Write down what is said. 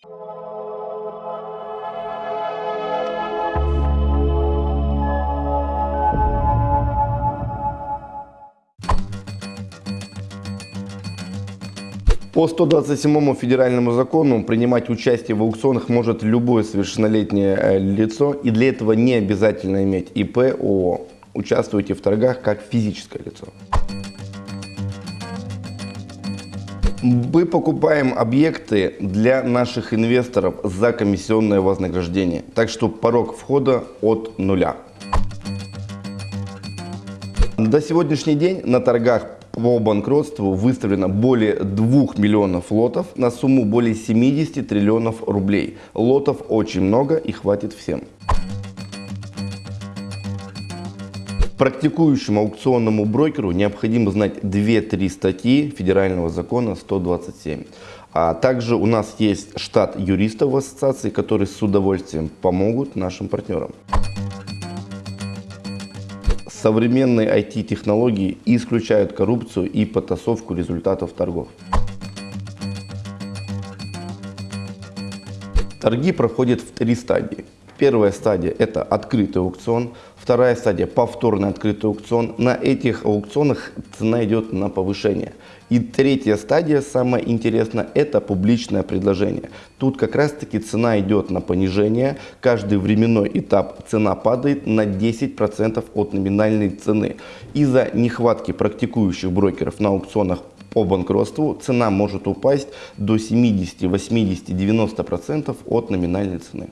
По 127 федеральному закону принимать участие в аукционах может любое совершеннолетнее э, лицо, и для этого не обязательно иметь ИП, ООО. Участвуйте в торгах как физическое лицо. Мы покупаем объекты для наших инвесторов за комиссионное вознаграждение, так что порог входа от нуля. До сегодняшний день на торгах по банкротству выставлено более 2 миллионов лотов на сумму более 70 триллионов рублей. Лотов очень много и хватит всем. Практикующему аукционному брокеру необходимо знать 2-3 статьи Федерального закона 127. А также у нас есть штат юристов в ассоциации, которые с удовольствием помогут нашим партнерам. Современные IT-технологии исключают коррупцию и потасовку результатов торгов. Торги проходят в три стадии. Первая стадия – это открытый аукцион. Вторая стадия – повторный открытый аукцион. На этих аукционах цена идет на повышение. И третья стадия, самая интересная, это публичное предложение. Тут как раз таки цена идет на понижение. Каждый временной этап цена падает на 10% от номинальной цены. Из-за нехватки практикующих брокеров на аукционах по банкротству цена может упасть до 70, 80, 90% от номинальной цены.